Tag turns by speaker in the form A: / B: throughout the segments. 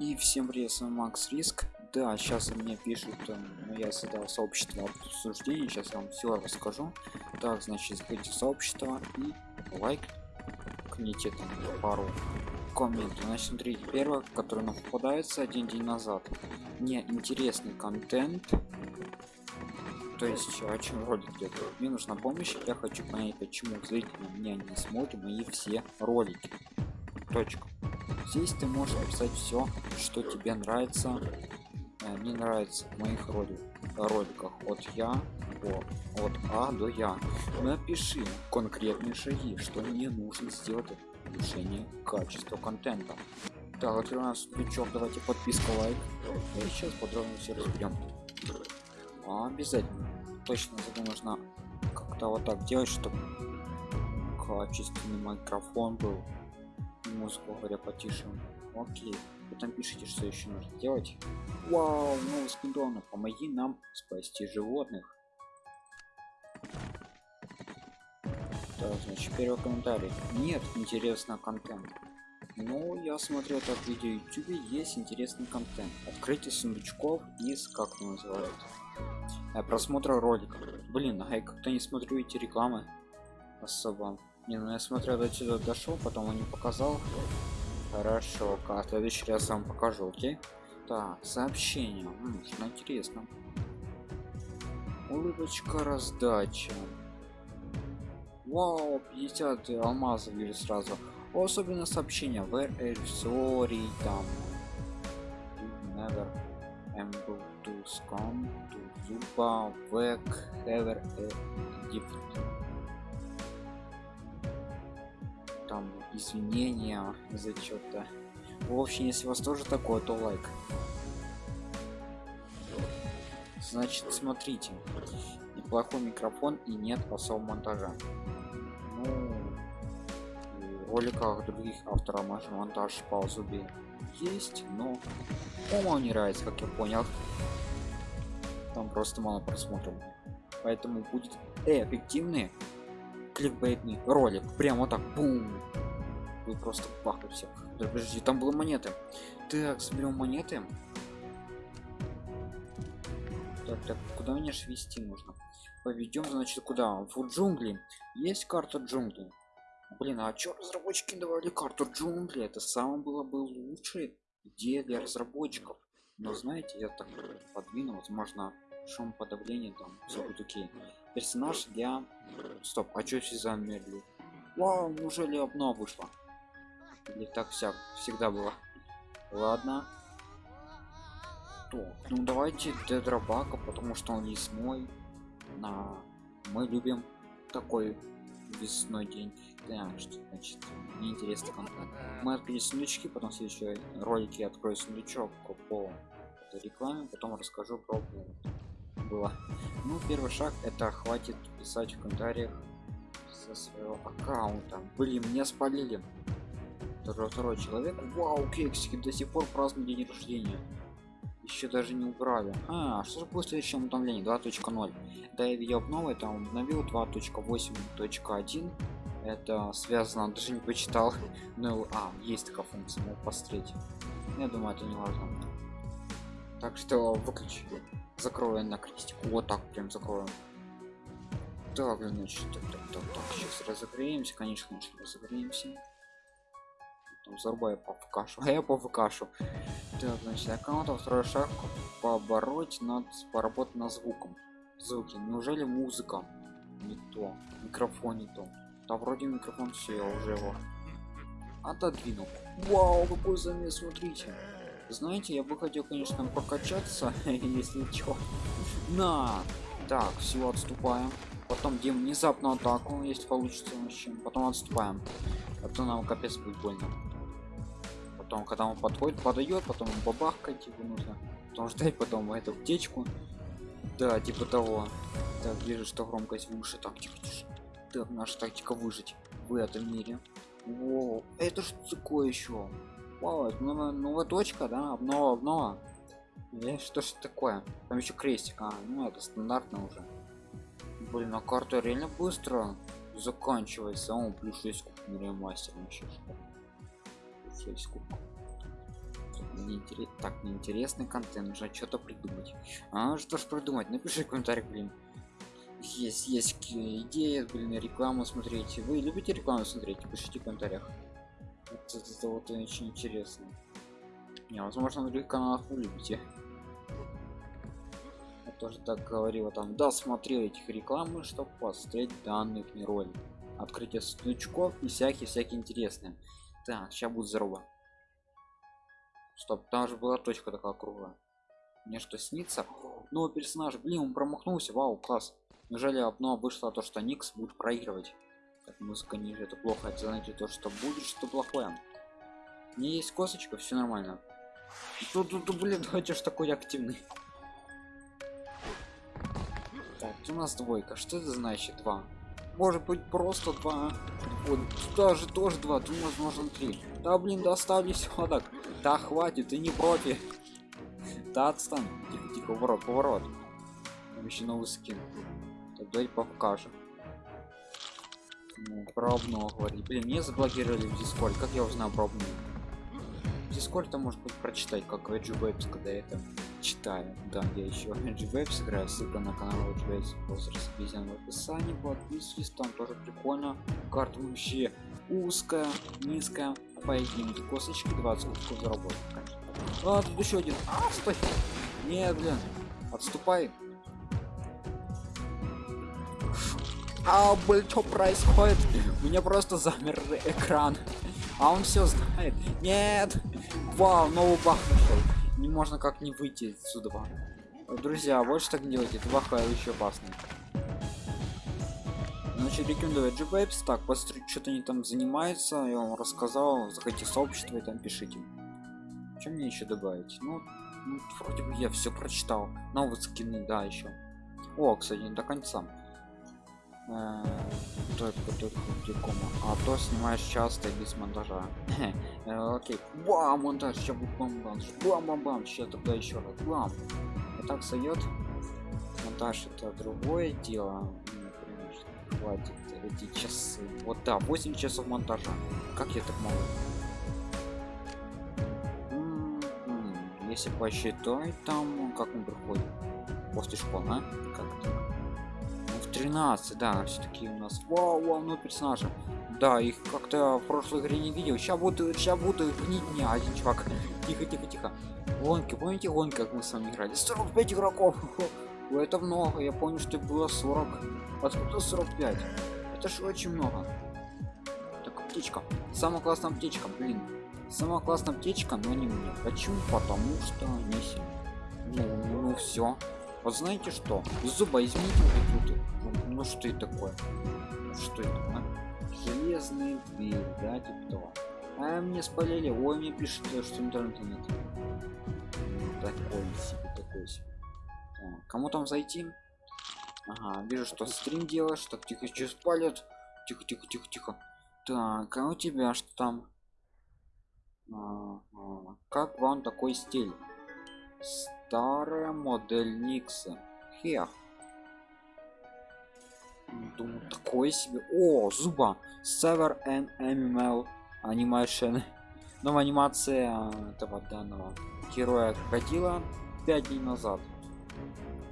A: И всем привет, с вами Макс Риск. Да, сейчас мне пишут, э, ну, я создал сообщество обсуждений, сейчас вам все расскажу. Так, значит, заходите в сообщество и лайк, кните там пару комментов. Значит, смотрите, первое, которое нам попадается один день назад. Мне интересный контент. То есть, о чем ролик идет? Мне нужна помощь, я хочу понять, почему зрители меня не смотрят мои все ролики. Точка здесь ты можешь написать все что тебе нравится э, не нравится в моих ролик, роликах. От я о, от а до я напиши конкретные шаги что мне нужно сделать для улучшения качества контента. Так открываем крючок давайте подписка лайк. И сейчас подробно все разберем а, обязательно. Точно это нужно как-то вот так делать чтобы качественный микрофон был музыку говоря потише. Окей. Потом пишите что еще нужно делать. Вау новый спидона помоги нам спасти животных. Так значит первый комментарий. Нет интересного контента. Ну я смотрю это видео youtube есть интересный контент. Открытие сундучков из как это называется? Э, просмотра роликов. Блин а я как-то не смотрю эти рекламы. Особо не, ну я смотрел до сюда дошел, потом он не показал. Хорошо, а в следующий раз вам покажу, окей? Так, сообщение. Что интересно. Улыбочка раздача. Вау, 50 алмазов вижу сразу. Особенно сообщение. Where are sorry там. Never able to come to Zuba, Vec, ever gift. Извинения за что-то в общем если у вас тоже такое то лайк. Значит смотрите. Неплохой микрофон и нет особого монтажа. Ну в роликах других авторов монтаж по зубе есть но по не нравится как я понял. Там просто мало просмотров. Поэтому будет эффективный кликбейтный ролик. Прямо так бум вы просто пахнут всех. Да, подожди там было монеты. Так соберем монеты? Так так куда мне ж вести нужно? Поведем значит куда? В джунгли. Есть карта джунглей? Блин а чё разработчики давали карту джунгли это самое было бы лучшее идея для разработчиков. Но знаете я так подвинул возможно шум подавления там все будет окей. Персонаж для стоп а что все замерли? Вау неужели обнова вышла или так вся всегда было ладно. То ну давайте дедробака потому что он лесной на мы любим такой весной день. Да, что значит неинтересный контент. Мы открыли сундучки потом в следующей ролике открою сундучок по рекламе потом расскажу про было. Ну первый шаг это хватит писать в комментариях со своего аккаунта. Блин меня спалили второй, второй человек. Вау кексики до сих пор празднуют день рождения. Еще даже не убрали. А что же будет в следующем обновлении? 2.0 да я видел обновы там обновил. 2.8.1 это связано даже не почитал. Ну а есть такая функция мог посмотреть. Я думаю это не важно. Так что выключи. Закрою на крестику. Вот так прям закроем так значит так, так, так, так. сейчас разогреемся. Конечно разогреемся там зарубаю по кашу а я по кашу так значит аккаунта второй шаг побороть над поработать над звуком. Звуки. Неужели музыка? Не то. Микрофон не то. Да вроде микрофон все я уже его отодвинул. Вау какой замес смотрите. Знаете я бы хотел конечно прокачаться если чё. На! Так все отступаем. Потом где внезапно атаку если получится вообще потом отступаем. А то нам капец будет больно потом когда он подходит подает потом бабахкать его нужно потом ждать потом эту птичку да типа того так вижу что громкость выше так тихо тише так наша тактика выжить в этом мире О, это что такое еще Вау, новая, новая точка, да? Обнова, обнова. Или что ж такое? Там еще крестик, а, ну это стандартно уже. Блин, а карта реально быстро заканчивается. О, плюс 6 куб мастер вообще. 6 куб. неинтерес... так неинтересный контент нужно что-то придумать. А что ж придумать? Напиши в комментариях блин. Есть есть идеи блин рекламу смотреть. Вы любите рекламу смотреть? Пишите в комментариях. Это, это вот очень интересно. Не возможно на других каналах вы любите. Я тоже так говорила там да смотрел этих рекламы чтобы посмотреть данных не ролик. Открытие сундучков и всякие всякие интересные так сейчас будет здорово. Стоп там же была точка такая круглая. Мне что снится? Новый персонаж блин он промахнулся. Вау класс. Неужели одно вышло то что никс будет проигрывать? Так музыка ниже это плохо. Это значит то что будет что плохое. Не есть косточка все нормально. Тут тут блин давайте ж такой активный. Так у нас двойка. Что это значит два может быть просто два. Вот даже тоже два тут возможно три. Да блин достали все так. Да хватит ты не профи да отстань. Тихо тихо поворот поворот. Еще новый скин. Так давайте покажем. Ну, пробного говорить. Блин мне заблокировали в дискорд как я узнал пробную дискорд может быть прочитать как Edge когда это читаю да я еще Edge играю ссылка на канал Edge возраст в описании подписывайтесь там тоже прикольно. Карта вообще узкая низкая. Поединки косточки 20 кусков заработать а тут еще один. А, стой нет блин отступай. А блин что происходит? У меня просто замер экран. А он все знает. Нет. Вау новый бах нашел не можно как не выйти отсюда. Друзья больше так не делайте это баха еще опасный значит рекомендую gbapes так посмотрите что-то они там занимаются я вам рассказал заходите в сообщество и там пишите. Чем мне еще добавить? Ну, ну вроде бы я все прочитал. Новые скины да еще о кстати не до конца Э, только только прикома а то снимаешь часто без монтажа. Э, окей. Бам монтаж сейчас будет бам бам бам бам бам сейчас тогда еще раз бам. И так сойдет монтаж это другое дело. Ну, хватит эти часы. Вот да 8 часов монтажа. Как я так могу? Если посчитать там как он приходит после школы а? как -то? 13 да все-таки у нас вау, вау ну персонажа. Да их как-то в прошлой игре не видел. Сейчас буду сейчас буду гнить не один чувак. Тихо тихо тихо. Гонки помните гонки как мы с вами играли? 45 игроков. Это много. Я помню что было 40 откуда 45 это же очень много. Так птичка самая классная птичка блин. Самая классная птичка но не мне. Почему? Потому что не сильно ну, ну все вот знаете что? Зуба измените вот ну, ну что это такое? Что это а? железный дверь да типа того. А мне спалили. Ой мне пишет что интернета нет. Такой себе такой себе. А, кому там зайти? Ага вижу что стрим делаешь. Так тихо что спалят? Тихо тихо тихо тихо. Так а у тебя что там? А, а, как вам такой стиль старая модель никса. Хех. Думаю такое себе. О зуба. Sever and ml animation. Новая анимация этого данного героя крокодила 5 дней назад.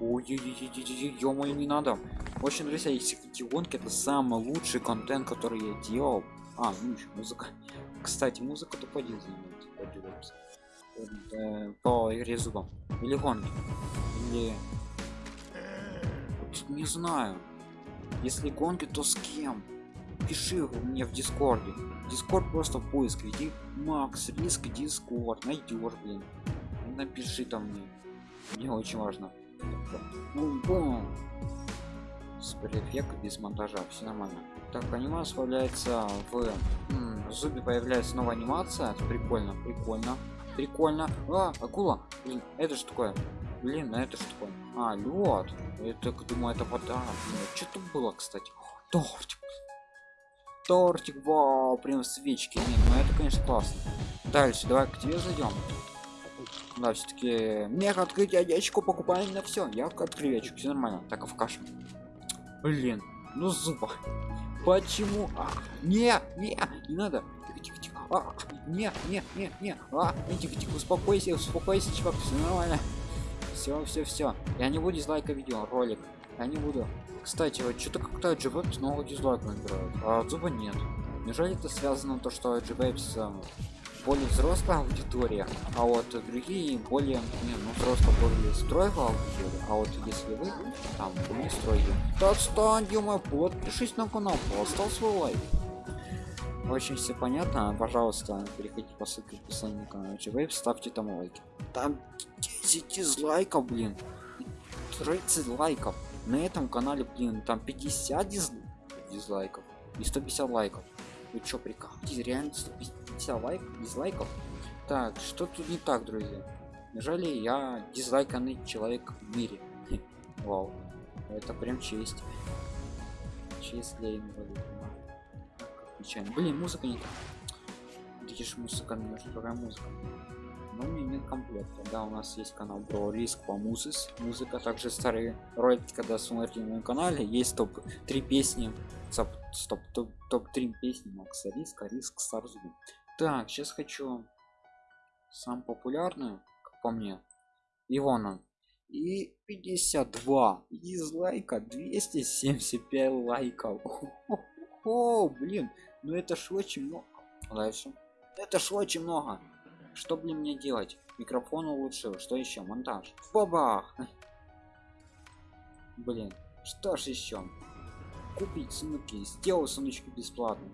A: Ой ё не надо. Очень друзья если гонки это самый лучший контент который я делал. А ну еще музыка. Кстати музыка то один занимается по игре зубом или гонки. Или не знаю. Если гонки то с кем? Пиши мне в дискорде. Дискорд просто поиск. Веди макс риск дискорд. Найдешь блин. Напиши там мне. Мне очень важно. Бум -бум. супер без монтажа? Все нормально. Так анимация появляется в зубе появляется новая анимация. Прикольно прикольно прикольно. А акула. Блин это что такое. Блин а это что такое. А лед. Это думаю это вода. Что тут было кстати? Тортик. Тортик вау прям свечки. Нет ну это конечно классно. Дальше давай к тебе зайдем да все-таки мега открытие яичко покупаем на все я открою яичко все нормально. Так а в кашу? Блин ну зуба. Почему? А, не не не надо. Тихо, тихо, тихо. А, не, не, не, не, а, не, тихо, тихо, успокойся, успокойся, чувак, все нормально. Все, все, все. Я не буду дизлайка видео, ролик. Я не буду. Кстати, вот что-то как-то GVapes много дизлайков набирают, а зуба нет. Неужели это связано то, что GVapes более взрослая аудитория, а вот другие более не, ну, взрослая более стройная аудитория, а вот если вы там не стройки, то отстань, Дима, подпишись на канал, поставь свой лайк. Очень все понятно, пожалуйста, переходите по ссылке в описании на канал GVapes, ставьте там лайки. Там 10 дизлайков, блин, 30 лайков. На этом канале, блин, там 50 диз... дизлайков и 150 лайков. Вы чё, прикалываетесь? Реально 150 лайк, дизлайков? Так, что тут не так, друзья? Неужели я дизлайканный человек в мире? Вау. Это прям честь. Честь для инвалида. Печально. Блин, музыка не так. Видишь, музыка, немножко другая музыка. Но мне нет комплекта. Да, у нас есть канал про риск по музыс. Музыка, также старые ролики, когда смотрите на моем канале, есть топ 3 песни стоп стоп топ, топ 3 песни макса риска риск старзу так сейчас хочу сам популярную как по мне ивона и 52 дизлайка 275 лайков о, блин ну это ж очень много. Дальше это ж очень много. Что блин мне делать? Микрофон улучшил. Что еще? Монтаж. Бабах! Блин что ж еще? Купить сундуки сделал сундучки бесплатно.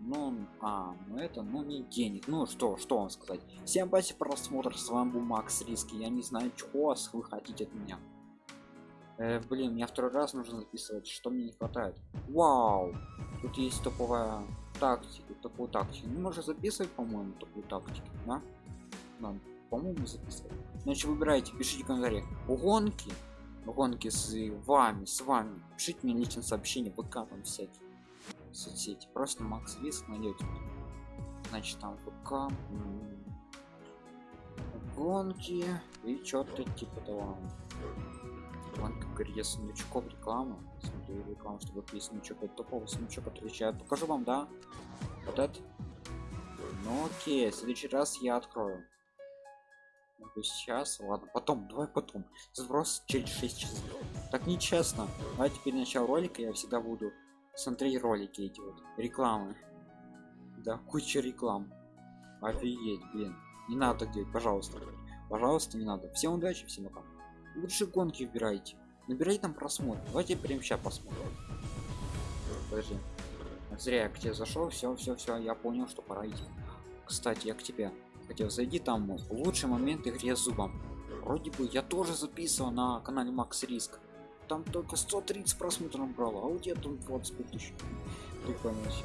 A: Ну а ну это ну не денег. Ну что что вам сказать? Всем спасибо просмотр. С вами был макс риски я не знаю чего вы хотите от меня э, блин мне второй раз нужно записывать что мне не хватает. Вау! Тут есть топовая тактика такую тактику. Не можно записывать по моему такую тактику да? да по-моему записывать значит выбирайте пишите в комментариях гонки гонки с вами с вами. Пишите мне личное сообщение ВК там всякие. Соцсети. Просто макс риск найдете значит там ВК гонки и что-то типа того где сундучков реклама смотрю рекламу чтобы есть сундучок от топовый сундучок отвечает покажу вам да? Вот это? Ну окей в следующий раз я открою. Сейчас ладно потом давай потом. Сброс через 6 часов так нечестно. А теперь начало ролика я всегда буду смотреть ролики эти вот рекламы. Да куча реклам. Офигеть блин. Не надо так делать пожалуйста. Пожалуйста не надо. Всем удачи всем пока. Лучше гонки выбирайте набирайте там просмотр. Давайте прямо сейчас посмотрим. Подожди. Зря я к тебе зашел. Все все все я понял что пора идти. Кстати я к тебе хотел зайди там лучший момент игре зубом. Вроде бы я тоже записывал на канале макс риск там только 130 просмотров брало а у тебя там 25 тысяч. Прикольно вообще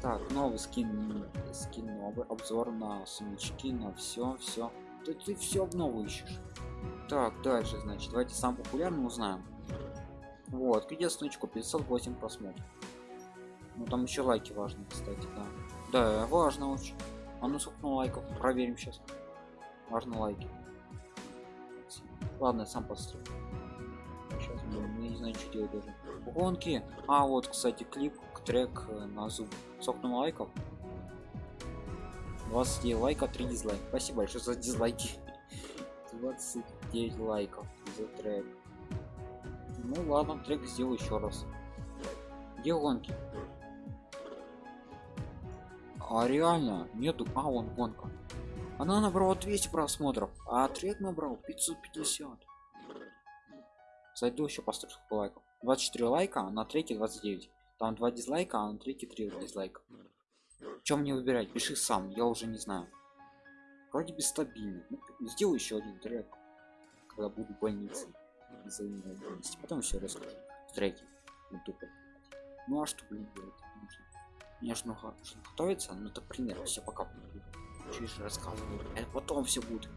A: так новый скин скин новый обзор на сумочки на все все ты, ты все обнову ищешь так дальше значит давайте сам популярный узнаем. Вот где снучку 508 просмотров. Ну там еще лайки важны кстати да. Да важно очень. А ну сколько лайков? Проверим сейчас важно лайки. Ладно сам построю сейчас не знаю что делать даже. Гонки. А вот кстати клип трек э, на зуб. Сколько лайков. 29 лайка 3 дизлайк спасибо большое за дизлайки 29 лайков за трек. Ну ладно трек сделаю еще раз. Где гонки? А реально нету а он гонка. Она набрала 200 просмотров а трек набрал 550 зайду еще построю лайков. 24 лайка а на треке 29 там 2 дизлайка а на треке 3 дизлайка. Чем мне выбирать? Пиши сам я уже не знаю. Вроде бы стабильно. Ну, сделаю еще один трек когда буду в больнице потом еще расскажу. Треки. Ну, ну а что блин делать? Мне же нужно готовиться. Ну это пример. Все пока. Чуть рассказываю? Это потом все будет